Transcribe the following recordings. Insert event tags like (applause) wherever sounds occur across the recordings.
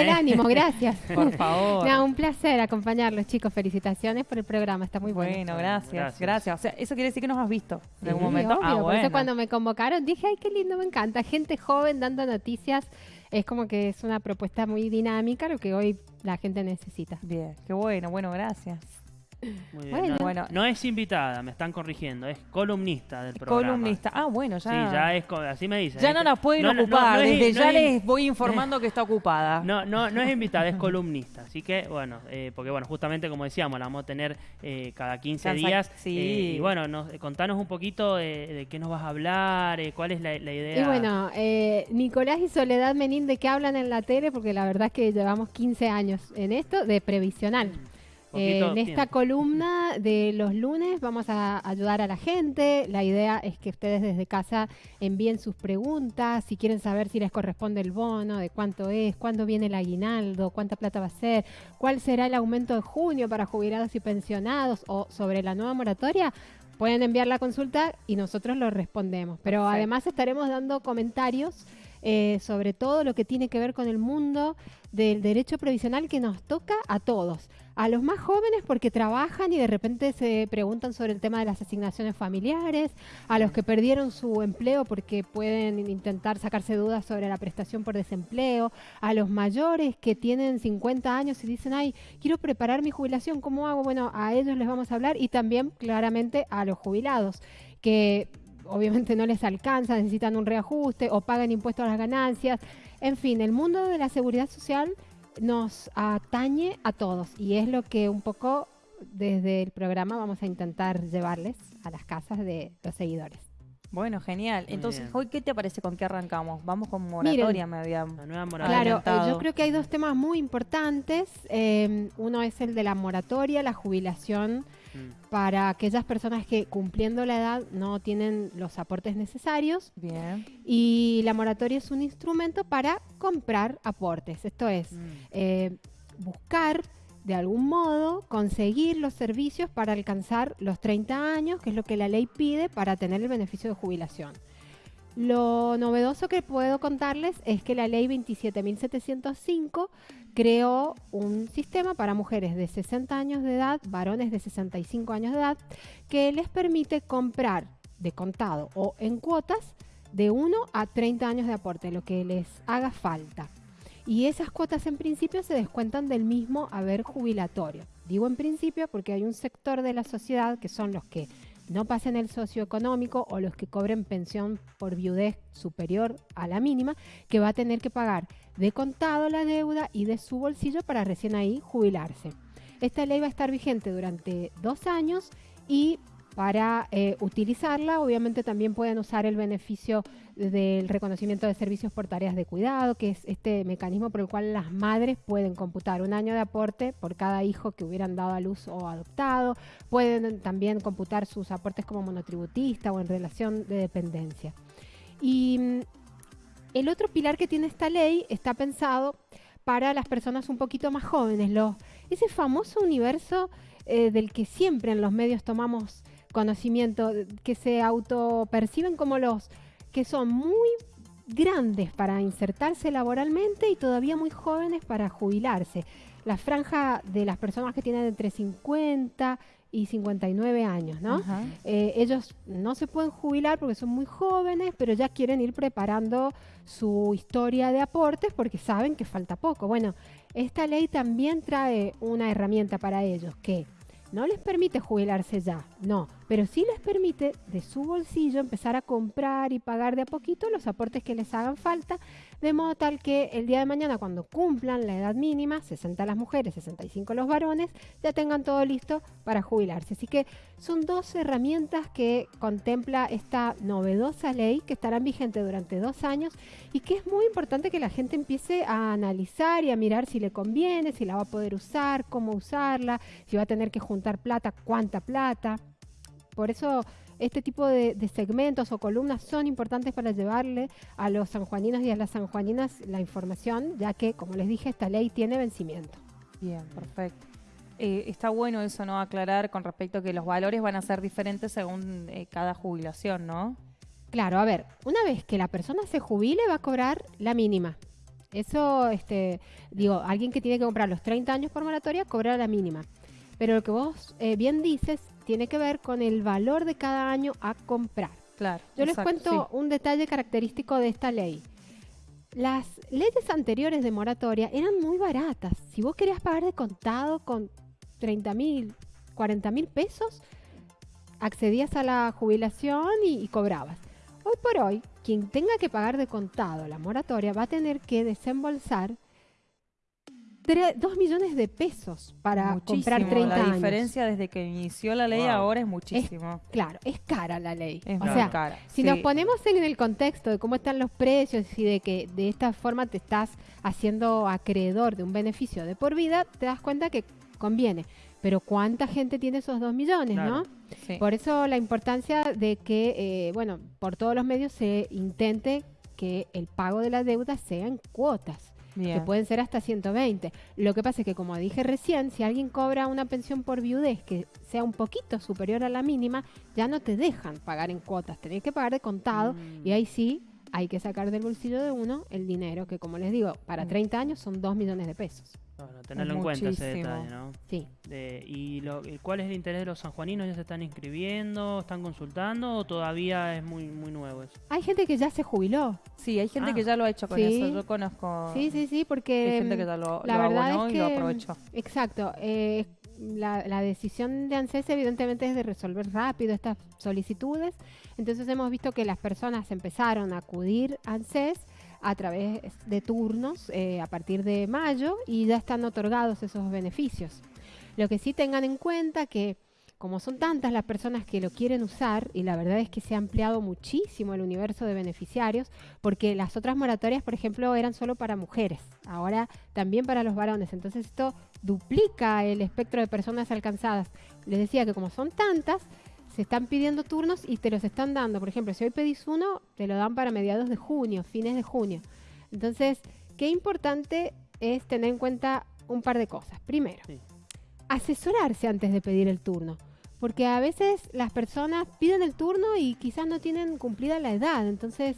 del ¿eh? ánimo, gracias. (laughs) Por favor. No, un placer acompañarlos, chicos. Felicitaciones por el programa, está muy bueno. Bueno, gracias, Gracias. gracias, O sea, eso quiere decir que nos has visto en algún momento. obvio, ah, Por bueno. eso cuando me convocaron dije, ay, qué lindo, me encanta. Gente joven dando noticias. Es como que es una propuesta muy dinámica, lo que hoy la gente necesita. Bien, qué bueno, bueno, gracias. Muy bien. Bueno. No, Bueno. no es invitada, me están corrigiendo, es columnista del programa. Columnista. Ah, bueno, ya. Sí, ya es, co- así me dicen. Ya ¿eh? no nos pueden No, no, no, ocupar. no Desde ya es- les voy informando que está ocupada. No, no, no es invitada, es columnista. Así que, bueno, eh, porque, bueno, justamente como decíamos, la vamos a tener eh, cada 15 Cansa- días. sí. eh, y bueno, nos, contanos un poquito eh, de qué nos vas a hablar, eh, cuál es la, la idea. Y bueno, eh, Nicolás y Soledad Menín, ¿de qué hablan en la tele? Porque la verdad es que llevamos 15 años en esto de previsional. Eh, en esta columna de los lunes vamos a ayudar a la gente. La idea es que ustedes desde casa envíen sus preguntas, si quieren saber si les corresponde el bono, de cuánto es, cuándo viene el aguinaldo, cuánta plata va a ser, cuál será el aumento de junio para jubilados y pensionados o sobre la nueva moratoria. Pueden enviar la consulta y nosotros lo respondemos. Pero Perfecto. además estaremos dando comentarios eh, sobre todo lo que tiene que ver con el mundo del derecho previsional que nos toca a todos. A los más jóvenes porque trabajan y de repente se preguntan sobre el tema de las asignaciones familiares, a los que perdieron su empleo porque pueden intentar sacarse dudas sobre la prestación por desempleo, a los mayores que tienen 50 años y dicen, ay, quiero preparar mi jubilación, ¿cómo hago? Bueno, a ellos les vamos a hablar y también claramente a los jubilados que obviamente no les alcanza, necesitan un reajuste o pagan impuestos a las ganancias. En fin, el mundo de la seguridad social nos atañe a todos y es lo que un poco desde el programa vamos a intentar llevarles a las casas de los seguidores. Bueno, genial. Entonces. ¿hoy qué te parece con qué arrancamos? Vamos con moratoria, me había... La nueva moratoria. Claro, eh, yo creo que hay dos temas muy importantes. Eh, uno es el de la moratoria, la jubilación Mm. para aquellas personas que cumpliendo la edad no tienen los aportes necesarios Bien. y la moratoria es un instrumento para comprar aportes. Esto es, Mm. eh, buscar de algún modo conseguir los servicios para alcanzar los 30 años, que es lo que la ley pide para tener el beneficio de jubilación. Lo novedoso que puedo contarles es que la ley 27.705 creó un sistema para mujeres de 60 años de edad, varones de 65 años de edad, que les permite comprar de contado o en cuotas de 1 a 30 años de aporte, lo que les haga falta. Y esas cuotas en principio se descuentan del mismo haber jubilatorio. Digo en principio porque hay un sector de la sociedad que son los que no pasen el socioeconómico o los que cobren pensión por viudez superior a la mínima, que va a tener que pagar de contado la deuda y de su bolsillo para recién ahí jubilarse. Esta ley va a estar vigente durante dos años y para eh, utilizarla, obviamente también pueden usar el beneficio del reconocimiento de servicios por tareas de cuidado, que es este mecanismo por el cual las madres pueden computar un año de aporte por cada hijo que hubieran dado a luz o adoptado. Pueden también computar sus aportes como monotributista o en relación de dependencia. Y mm, el otro pilar que tiene esta ley está pensado para las personas un poquito más jóvenes, los, ese famoso universo eh, del que siempre en los medios tomamos conocimiento, que se autoperciben como los que son muy grandes para insertarse laboralmente y todavía muy jóvenes para jubilarse. La franja de las personas que tienen entre 50 y 59 años, ¿no? Eh, ellos no se pueden jubilar porque son muy jóvenes, pero ya quieren ir preparando su historia de aportes porque saben que falta poco. Bueno, esta ley también trae una herramienta para ellos que no les permite jubilarse ya, no, pero sí les permite de su bolsillo empezar a comprar y pagar de a poquito los aportes que les hagan falta, de modo tal que el día de mañana cuando cumplan la edad mínima, 60 las mujeres, 65 los varones, ya tengan todo listo para jubilarse. Así que son dos herramientas que contempla esta novedosa ley que estarán vigentes durante dos años y que es muy importante que la gente empiece a analizar y a mirar si le conviene, si la va a poder usar, cómo usarla, si va a tener que juntar plata, cuánta plata. Por eso este tipo de, de segmentos o columnas son importantes para llevarle a los sanjuaninos y a las sanjuaninas la información, ya que, como les dije, esta ley tiene vencimiento. Bien, perfecto. Eh, está bueno eso, ¿no? Aclarar con respecto a que los valores van a ser diferentes según eh, cada jubilación, ¿no? Claro, a ver, una vez que la persona se jubile va a cobrar la mínima. Eso, este, digo, alguien que tiene que comprar los 30 años por moratoria cobra la mínima. Pero lo que vos eh, bien dices tiene que ver con el valor de cada año a comprar. Claro. Yo exacto, les cuento sí. un detalle característico de esta ley. Las leyes anteriores de moratoria eran muy baratas. Si vos querías pagar de contado con 30 mil, 40 mil pesos, accedías a la jubilación y, y cobrabas. Hoy por hoy, quien tenga que pagar de contado la moratoria va a tener que desembolsar 2 millones de pesos para comprar Muchísimo. 30 La años. diferencia desde que inició la ley Wow. ahora es muchísimo. Claro, es cara la ley. Es o muy sea, cara. Si sí. nos ponemos en el contexto de cómo están los precios y de que de esta forma te estás haciendo acreedor de un beneficio de por vida, te das cuenta que conviene. Pero ¿cuánta gente tiene esos dos millones, Claro. no? Sí. Por eso la importancia de que, eh, bueno, por todos los medios se intente que el pago de la deuda sea en cuotas, que pueden ser hasta 120. Lo que pasa es que, como dije recién, si alguien cobra una pensión por viudez que sea un poquito superior a la mínima, ya no te dejan pagar en cuotas, tenés que pagar de contado Mm. y ahí sí hay que sacar del bolsillo de uno el dinero, que como les digo, para Mm. 30 años son 2 millones de pesos. Bueno, tenerlo en cuenta ese detalle, ¿no? Sí. De- ¿Y lo- cuál es el interés de los sanjuaninos? ¿Ya se están inscribiendo? ¿Están consultando? ¿O todavía es muy, muy nuevo eso? Hay gente que ya se jubiló. Sí, hay gente Ah. que ya lo ha hecho con Sí. eso. Yo conozco Sí, sí, sí, porque... hay gente que mm, ya lo, la lo verdad abonó es y lo que, aprovechó. Exacto. eh, la, la decisión de ANSES evidentemente es de resolver rápido estas solicitudes. Entonces hemos visto que las personas empezaron a acudir a ANSES a través de turnos eh, a partir de mayo y ya están otorgados esos beneficios. Lo que sí tengan en cuenta que como son tantas las personas que lo quieren usar, y la verdad es que se ha ampliado muchísimo el universo de beneficiarios, porque las otras moratorias, por ejemplo, eran solo para mujeres, ahora también para los varones. Entonces esto duplica el espectro de personas alcanzadas. Les decía que como son tantas, se están pidiendo turnos y te los están dando. Por ejemplo, si hoy pedís uno, te lo dan para mediados de junio, fines de junio. Entonces, qué importante es tener en cuenta un par de cosas. Primero, Sí. asesorarse antes de pedir el turno. Porque a veces las personas piden el turno y quizás no tienen cumplida la edad. Entonces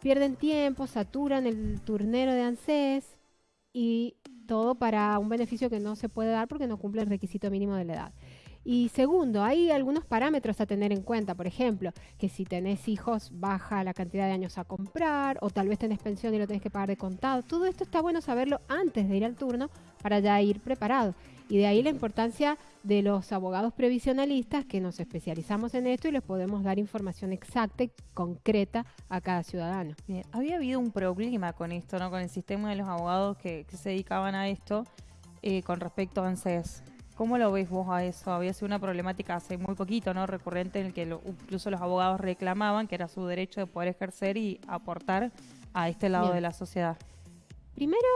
pierden tiempo, saturan el turnero de ANSES y todo para un beneficio que no se puede dar porque no cumple el requisito mínimo de la edad. Y segundo, hay algunos parámetros a tener en cuenta, por ejemplo, que si tenés hijos baja la cantidad de años a comprar o tal vez tenés pensión y lo tenés que pagar de contado. Todo esto está bueno saberlo antes de ir al turno para ya ir preparado. Y de ahí la importancia de los abogados previsionalistas que nos especializamos en esto y les podemos dar información exacta y concreta a cada ciudadano. Había habido un problema con esto, ¿no? Con el sistema de los abogados que, que se dedicaban a esto eh, con respecto a ANSES. ¿Cómo lo ves vos a eso? Había sido una problemática hace muy poquito, ¿no? Recurrente en el que lo- incluso los abogados reclamaban que era su derecho de poder ejercer y aportar a este lado Bien. de la sociedad. Primero,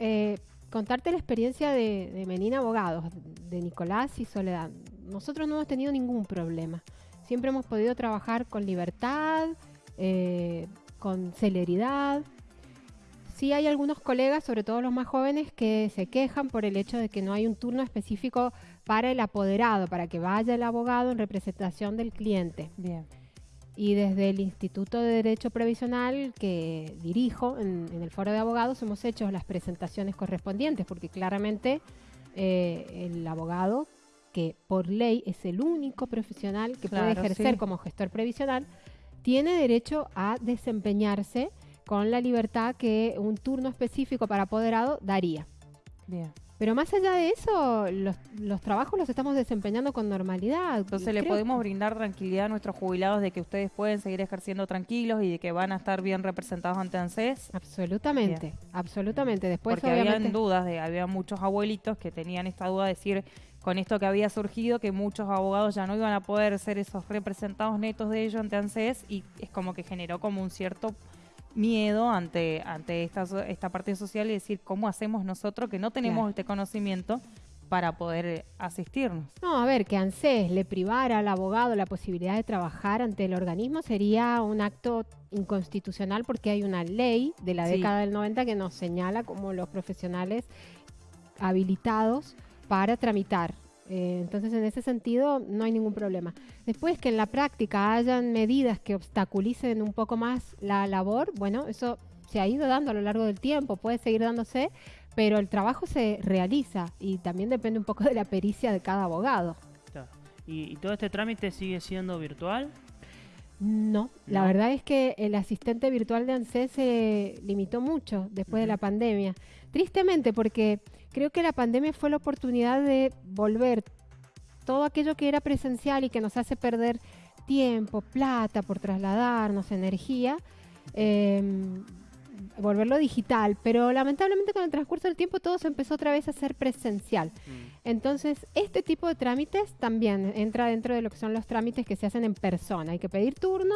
eh, contarte la experiencia de, de Menina Abogados, de Nicolás y Soledad. Nosotros no hemos tenido ningún problema. Siempre hemos podido trabajar con libertad, eh, con celeridad. Sí hay algunos colegas, sobre todo los más jóvenes, que se quejan por el hecho de que no hay un turno específico para el apoderado, para que vaya el abogado en representación del cliente. Bien. Y desde el Instituto de Derecho Previsional que dirijo en, en el foro de abogados hemos hecho las presentaciones correspondientes, porque claramente eh, el abogado, que por ley es el único profesional que puede ejercer sí. como gestor previsional, tiene derecho a desempeñarse con la libertad que un turno específico para apoderado daría. Bien. Pero más allá de eso, los, los trabajos los estamos desempeñando con normalidad. Entonces le podemos brindar tranquilidad a nuestros jubilados de que ustedes pueden seguir ejerciendo tranquilos y de que van a estar bien representados ante ANSES. Absolutamente, absolutamente. Después, Porque obviamente, habían dudas, de, había muchos abuelitos que tenían esta duda de decir con esto que había surgido que muchos abogados ya no iban a poder ser esos representados netos de ellos ante ANSES y es como que generó como un cierto miedo ante, ante esta, esta parte social y decir cómo hacemos nosotros que no tenemos Claro. este conocimiento para poder asistirnos. No, a ver, que ANSES le privara al abogado la posibilidad de trabajar ante el organismo sería un acto inconstitucional porque hay una ley de la Sí. década del 90 que nos señala como los profesionales habilitados para tramitar. Eh, entonces, en ese sentido, no hay ningún problema. Después que en la práctica hayan medidas que obstaculicen un poco más la labor, bueno, eso se ha ido dando a lo largo del tiempo, puede seguir dándose, pero el trabajo se realiza y también depende un poco de la pericia de cada abogado. ¿Y, y todo este trámite sigue siendo virtual? No, la ¿No? verdad es que el asistente virtual de ANSES se limitó mucho después de la pandemia. Tristemente, porque creo que la pandemia fue la oportunidad de volver todo aquello que era presencial y que nos hace perder tiempo, plata por trasladarnos, energía, em, volverlo digital. Pero lamentablemente con el transcurso del tiempo todo se empezó otra vez a ser presencial. Mm. Entonces, este tipo de trámites también entra dentro de lo que son los trámites que se hacen en persona. Hay que pedir turno,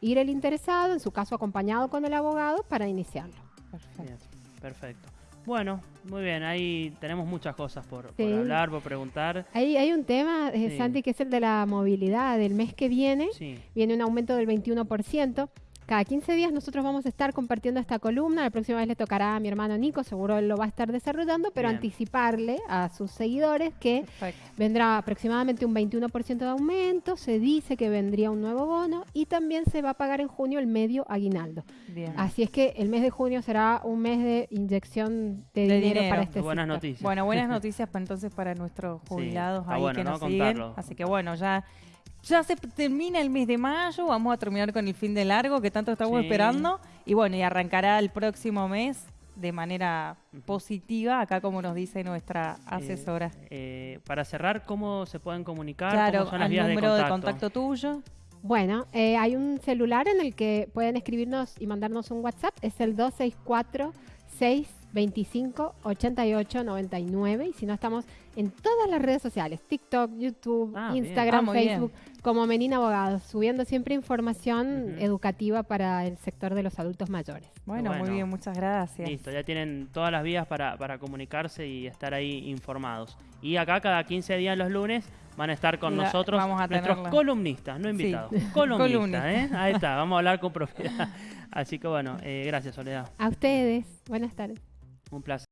ir el interesado, en su caso acompañado con el abogado, para iniciarlo. Perfecto. Bien, perfecto. Bueno, muy bien, ahí tenemos muchas cosas por, hablar, por preguntar. Hay, hay un tema, eh, Sí. Santi, que es el de la movilidad. El mes que viene Sí, viene un aumento del 21%. Cada 15 días nosotros vamos a estar compartiendo esta columna. La próxima vez le tocará a mi hermano Nico, seguro él lo va a estar desarrollando, pero Bien. anticiparle a sus seguidores que Perfecto. vendrá aproximadamente un 21% de aumento, se dice que vendría un nuevo bono y también se va a pagar en junio el medio aguinaldo. Bien. Así es que el mes de junio será un mes de inyección de, De dinero, dinero. para este buenas sector. noticias. Bueno, buenas (laughs) noticias para entonces para nuestros Sí, jubilados está ahí bueno, que ¿no? nos siguen. Contarlo. Así que bueno, ya, ya se termina el mes de mayo, vamos a terminar con el fin de largo que tanto estamos Sí. esperando. Y bueno, y arrancará el próximo mes de manera positiva, acá como nos dice nuestra asesora. Eh, para cerrar, ¿cómo se pueden comunicar? claro, ¿Cómo son las vías número de de contacto? contacto tuyo. Bueno, eh, hay un celular en el que pueden escribirnos y mandarnos un WhatsApp. Es el 264-625-8899. Y si no, estamos en todas las redes sociales: TikTok, YouTube, Ah. Instagram, Ah, bien. Facebook, como Menina Abogados, subiendo siempre información educativa para el sector de los adultos mayores. Bueno, Bueno. muy bien, muchas gracias. Listo, ya tienen todas las vías para, para comunicarse y estar ahí informados. Y acá cada 15 días los lunes van a estar con La- nosotros vamos a nuestros tenerla. columnistas, no Sí. invitados. Columnistas, (laughs) Columnistas. ¿eh? Ahí está, vamos a hablar con propiedad. Así que bueno, eh, gracias Soledad, A ustedes, buenas tardes. Un placer.